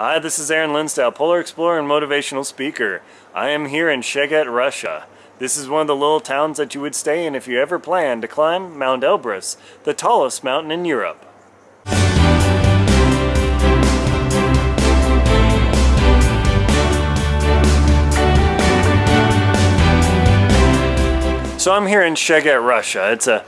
Hi, this is Aaron Linsdau, polar explorer and motivational speaker. I am here in Cheget, Russia. This is one of the little towns that you would stay in if you ever plan to climb Mount Elbrus, the tallest mountain in Europe. So I'm here in Cheget, Russia. It's a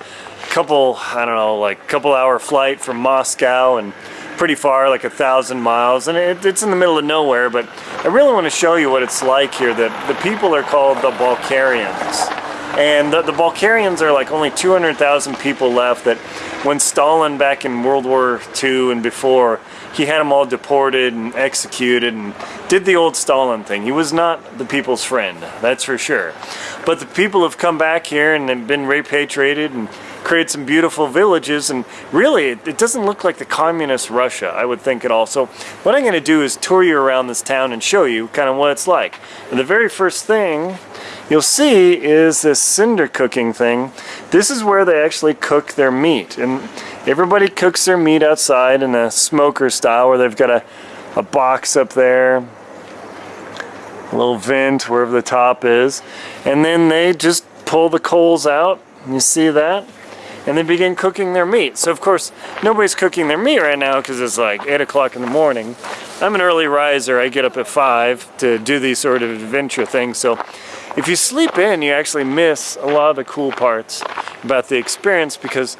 couple, I don't know, like couple hour flight from Moscow and pretty far, like a thousand miles, and it, it's in the middle of nowhere, but I really want to show you what it's like here. that the people are called the Balkarians. And the, the are like only 200,000 people left that when Stalin back in World War II and before, he had them all deported and executed and did the old Stalin thing. He was not the people's friend, that's for sure. But the people have come back here and have been repatriated and created some beautiful villages and really it, it doesn't look like the communist Russia I would think at all so what I'm gonna do is tour you around this town and show you kind of what it's like and the very first thing you'll see is this cinder cooking thing this is where they actually cook their meat and everybody cooks their meat outside in a smoker style where they've got a, a box up there a little vent wherever the top is and then they just pull the coals out you see that and they begin cooking their meat. So of course, nobody's cooking their meat right now because it's like 8 o'clock in the morning. I'm an early riser. I get up at 5 to do these sort of adventure things. So if you sleep in, you actually miss a lot of the cool parts about the experience because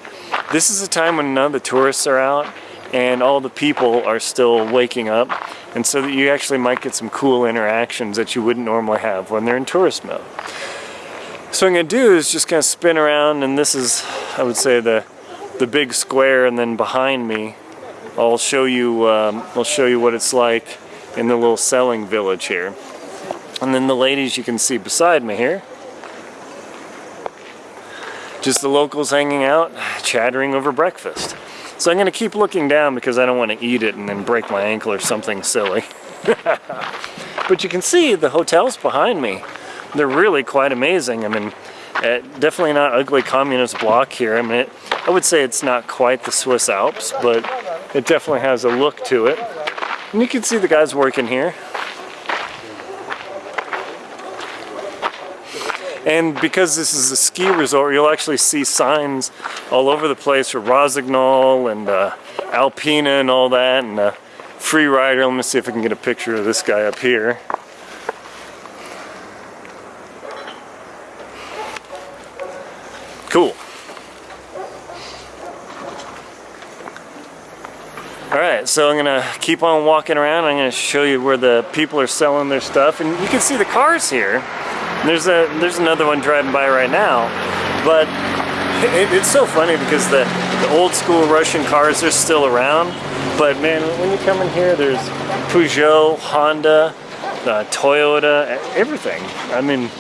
this is a time when none of the tourists are out and all the people are still waking up and so that you actually might get some cool interactions that you wouldn't normally have when they're in tourist mode. So what I'm going to do is just kind of spin around and this is, I would say, the the big square and then behind me I'll show you um, I'll show you what it's like in the little selling village here. And then the ladies you can see beside me here. Just the locals hanging out, chattering over breakfast. So I'm going to keep looking down because I don't want to eat it and then break my ankle or something silly. but you can see the hotels behind me they're really quite amazing. I mean, uh, definitely not ugly communist block here. I mean, it, I would say it's not quite the Swiss Alps, but it definitely has a look to it. And you can see the guys working here. And because this is a ski resort, you'll actually see signs all over the place for Rossignol and uh, Alpina and all that, and uh, Free Rider. Let me see if I can get a picture of this guy up here. Cool. Alright, so I'm gonna keep on walking around. I'm gonna show you where the people are selling their stuff. And you can see the cars here. There's a there's another one driving by right now. But it, it's so funny because the, the old school Russian cars are still around. But man, when you come in here, there's Peugeot, Honda, uh, Toyota, everything. I mean,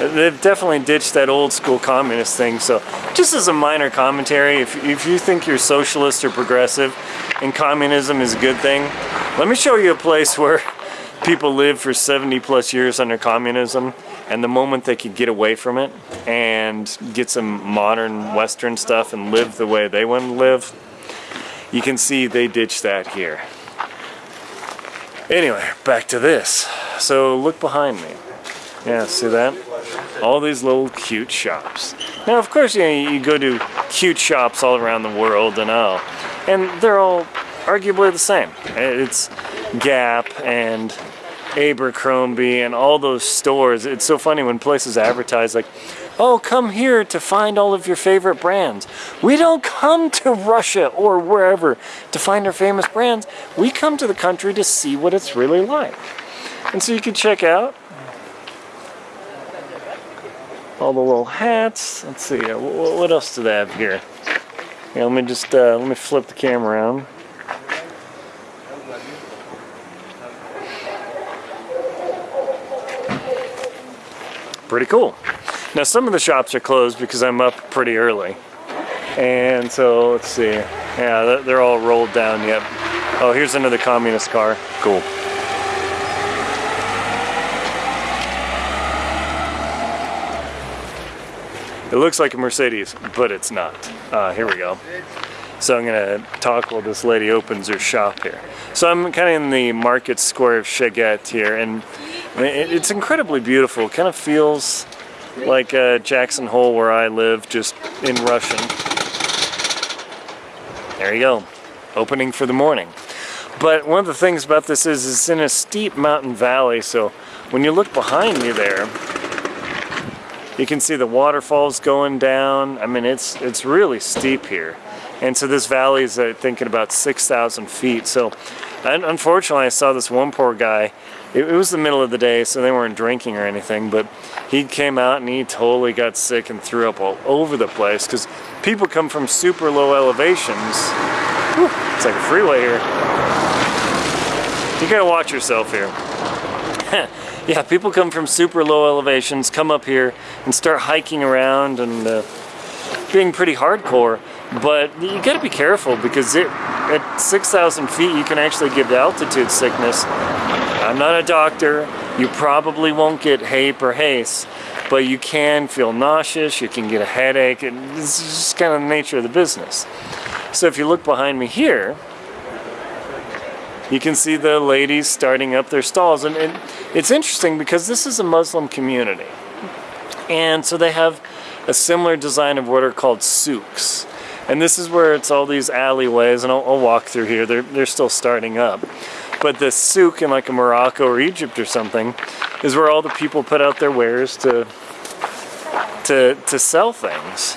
They've definitely ditched that old school communist thing. So just as a minor commentary, if, if you think you're socialist or progressive and communism is a good thing, let me show you a place where people lived for 70 plus years under communism and the moment they could get away from it and get some modern western stuff and live the way they want to live you can see they ditched that here anyway back to this so look behind me yeah see that all these little cute shops. Now, of course, you, know, you go to cute shops all around the world and all, and they're all arguably the same. It's Gap and Abercrombie and all those stores. It's so funny when places advertise like, oh, come here to find all of your favorite brands. We don't come to Russia or wherever to find our famous brands. We come to the country to see what it's really like. And so you can check out all the little hats. Let's see, uh, what else do they have here? Yeah, let me just, uh, let me flip the camera around. Pretty cool. Now some of the shops are closed because I'm up pretty early. And so, let's see. Yeah, they're all rolled down yet. Oh, here's another communist car. Cool. It looks like a Mercedes, but it's not. Uh, here we go. So I'm gonna talk while this lady opens her shop here. So I'm kind of in the market square of Cheget here, and It's incredibly beautiful. It kind of feels like uh, Jackson Hole where I live, just in Russian. There you go, opening for the morning. But one of the things about this is it's in a steep mountain valley, so when you look behind me there, you can see the waterfalls going down. I mean, it's it's really steep here. And so this valley is, I think, at about 6,000 feet. So un- unfortunately, I saw this one poor guy. It, it was the middle of the day, so they weren't drinking or anything, but he came out and he totally got sick and threw up all over the place because people come from super low elevations. Whew, it's like a freeway here. You gotta watch yourself here. yeah, people come from super low elevations, come up here and start hiking around and uh, being pretty hardcore. But you gotta be careful because it, at 6,000 feet you can actually get altitude sickness. I'm not a doctor. You probably won't get HAPE or HACE, but you can feel nauseous, you can get a headache, is just kind of the nature of the business. So if you look behind me here, you can see the ladies starting up their stalls. And, and it's interesting because this is a Muslim community. And so they have a similar design of what are called souks. And this is where it's all these alleyways, and I'll, I'll walk through here. They're, they're still starting up. But the souk in like a Morocco or Egypt or something is where all the people put out their wares to to to sell things.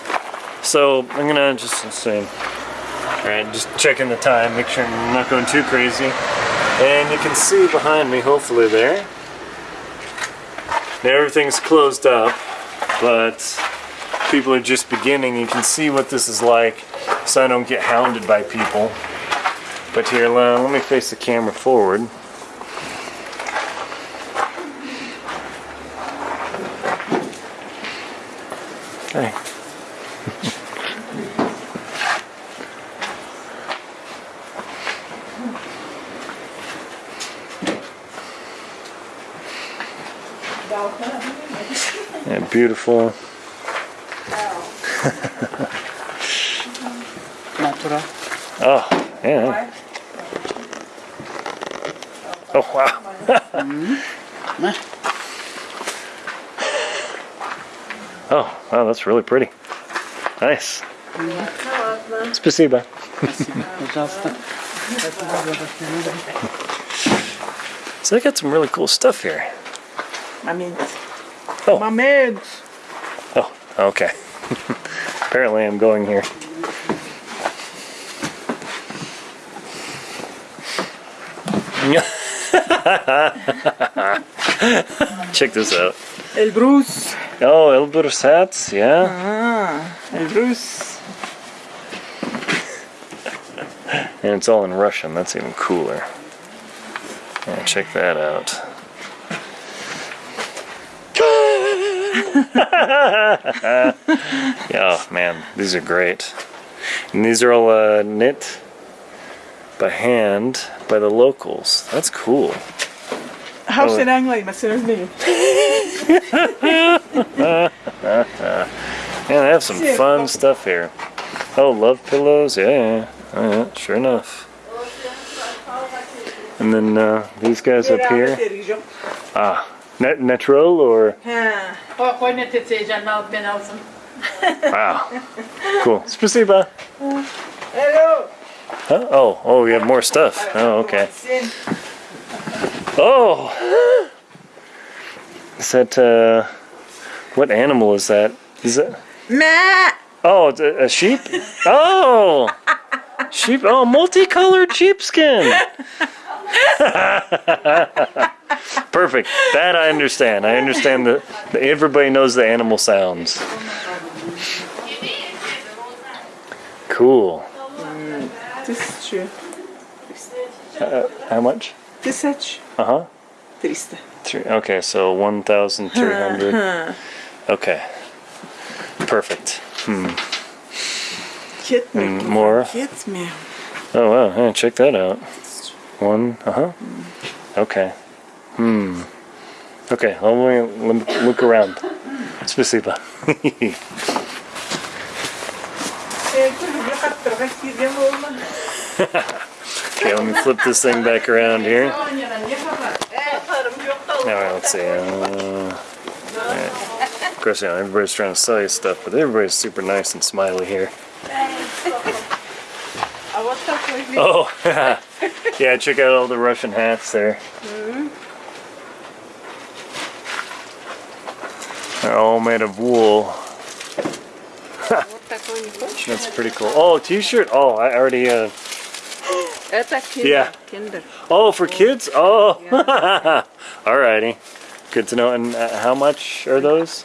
So I'm gonna just let's see. All right, just checking the time, make sure I'm not going too crazy. And you can see behind me, hopefully there. Now everything's closed up, but people are just beginning. You can see what this is like, so I don't get hounded by people. But here, uh, let me face the camera forward. Okay. Yeah, beautiful. Natural. Oh, yeah. Oh, wow. oh, wow, that's really pretty. Nice. Спасибо. Пожалуйста. So they got some really cool stuff here. Момент. Oh. Момент. Oh, okay. Apparently I'm going here. Check this out. Elbrus. Oh, Elbrus hats, yeah. Ah, Elbrus. and it's all in Russian, that's even cooler. Yeah, check that out. yeah, oh, man, these are great. And these are all uh, knit by hand by the locals. That's cool. House in Anglais, mas c'est name. Yeah, they have some fun stuff here. Oh, love pillows, yeah, yeah, oh, yeah sure enough. And then uh, these guys up here. Ah, net natural or Ah, O, pojďte si, že mal by jsem. wow, cool. Spasiba. Hello. Huh? Oh, oh, we have more stuff. Oh, okay. Oh, is that uh, what animal is that? Is it? Meh. Oh, it's a, a sheep. Oh, sheep. Oh, multicolored sheepskin. Perfect. That I understand. I understand that everybody knows the animal sounds. Cool. Тысячу. Uh, how much? Тысяч. Uh huh. Триста. Three, okay, so 1,300. Okay. Perfect. Get me. And more. Get me. Oh, wow. Hey, check that out. One. Uh huh. Okay. Hmm. Okay, let me let me look around. Спасибо. okay, let me flip this thing back around here. Alright, let's see. Uh, right. Of course, you know, everybody's trying to sell you stuff, but everybody's super nice and smiley here. oh, yeah, check out all the Russian hats there. They're all made of wool. Вот такой не хочешь? That's pretty cool. Oh, t-shirt. Oh, I already, uh, Это киндер. Yeah. Киндер. oh, for kids? Oh, alrighty. Good to know. And uh, how much are those?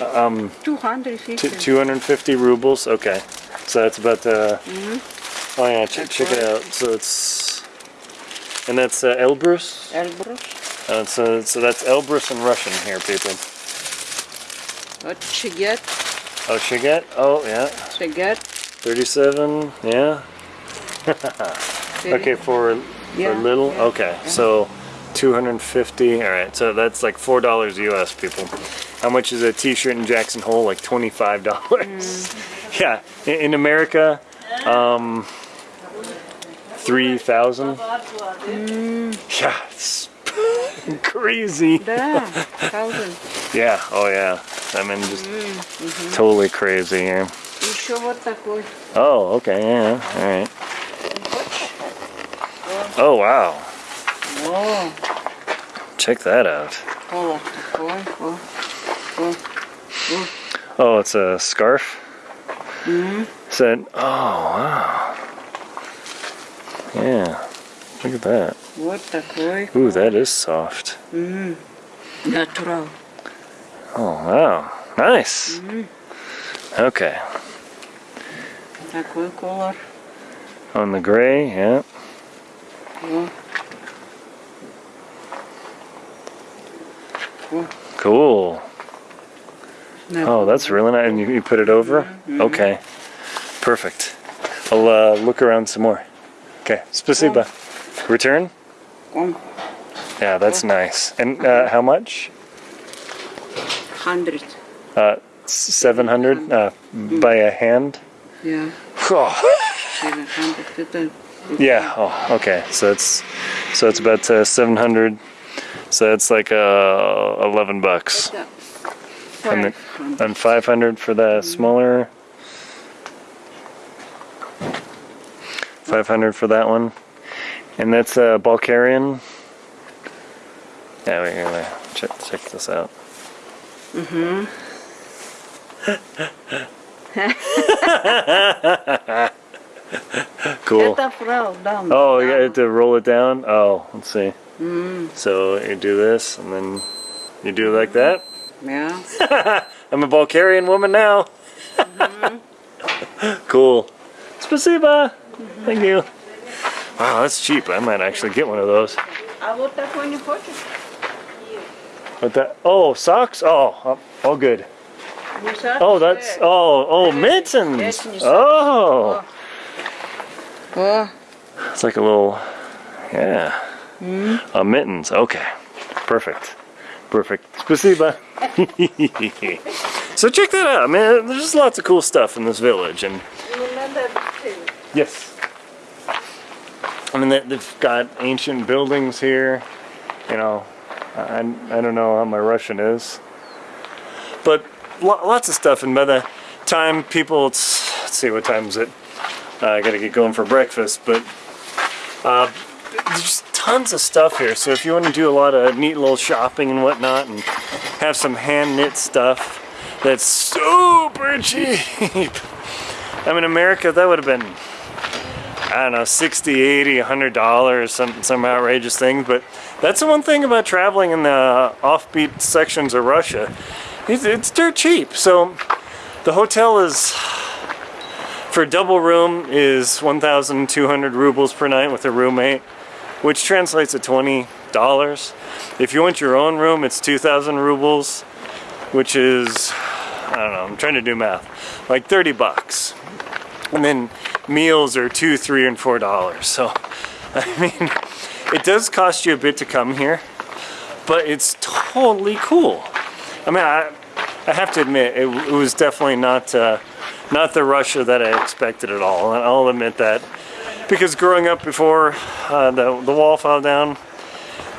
Um, 250. T- 250 rubles. Okay, so that's about. Uh, Oh yeah, ch- That's check it right. out. So it's, and that's uh, Elbrus. Эльбрус. Uh, so so that's Elbrus in Russian here, people. Вот шигет. Oh, Shiget? Oh, yeah. Shiget? 37, yeah. okay, for, yeah, for little? Yeah, okay, yeah. so 250 all right so that's like four dollars us people how much is a t-shirt in jackson hole like 25 dollars mm. yeah in, in america um 3000 mm. yeah it's crazy yeah thousand yeah oh yeah I mean, just Mm-hmm. totally crazy here. Еще вот такой. Oh, okay. Yeah. All right. Oh wow. О, Check that out. колор такой. О, о. Oh, it's a scarf. Mm-hmm. Said, oh wow. Yeah. Look at that. Вот такой. Ooh, that is soft. Натурал. Oh, wow. Nice. Mm -hmm. Okay. Такой color. On the gray, yeah. yeah. Cool. No. Oh, that's really nice. And you, you put it over? Mm -hmm. Okay. Perfect. I'll uh, look around some more. Okay. Спасибо. Return? Yeah, that's nice. And uh, how much? Hundred. Uh, 700 uh, by a hand? Yeah. yeah, oh, okay. So it's so it's about uh, 700. So it's like uh, 11 bucks. And, the, and 500 for the smaller. 500 for that one. And that's a uh, Balkarian. Yeah, We're wait. Uh, check, check this out. Mm-hmm. cool. Oh, you have to roll it down? Oh, let's see. Mm. So you do this, and then you do it like that? Yeah. I'm a Balkarian woman now. mm -hmm. Cool. Спасибо. Mm -hmm. Thank you. Wow, that's cheap. I might actually get one of those. What that? Oh, socks. Oh, oh, all good. Не садишься? Oh, that's. Oh, oh, mittens. Mittens. Oh, О, it's like a little. Yeah. Uh, mittens. Okay. Perfect. Perfect. Spasiba. so check that out, man. There's just lots of cool stuff in this village, and yes. I mean, they- they've got ancient buildings here. You know, I, I don't know how my Russian is, but lo- lots of stuff. And by the time people, it's, let's see, what time is it? Uh, I gotta get going for breakfast, but uh, there's tons of stuff here. So if you want to do a lot of neat little shopping and whatnot, and have some hand knit stuff that's super cheap. I mean, America, that would have been I don't know, 60, 80, 100 dollars, some some outrageous things. But that's the one thing about traveling in the offbeat sections of Russia. It's, it's dirt cheap. So the hotel is for a double room is 1,200 rubles per night with a roommate, which translates to 20 dollars. If you want your own room, it's 2,000 rubles, which is I don't know. I'm trying to do math, like 30 bucks and then meals are two, three, and four dollars. So, I mean, it does cost you a bit to come here, but it's totally cool. I mean, I, I have to admit, it, it was definitely not uh, not the Russia that I expected at all. And I'll admit that. Because growing up before uh, the, the wall fell down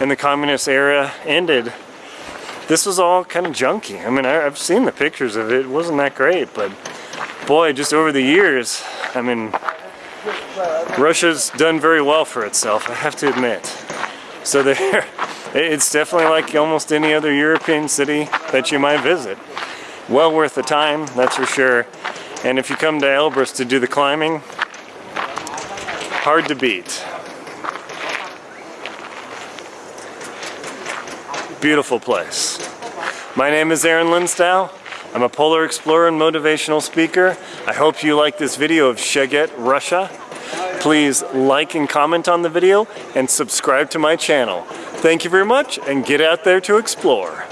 and the communist era ended, this was all kind of junky. I mean, I, I've seen the pictures of it. It wasn't that great, but boy, just over the years, I mean, Russia's done very well for itself, I have to admit. So there, it's definitely like almost any other European city that you might visit. Well worth the time, that's for sure. And if you come to Elbrus to do the climbing, hard to beat. Beautiful place. My name is Aaron Linsdau. I'm a polar explorer and motivational speaker. I hope you like this video of Cheget, Russia. Please like and comment on the video and subscribe to my channel. Thank you very much and get out there to explore.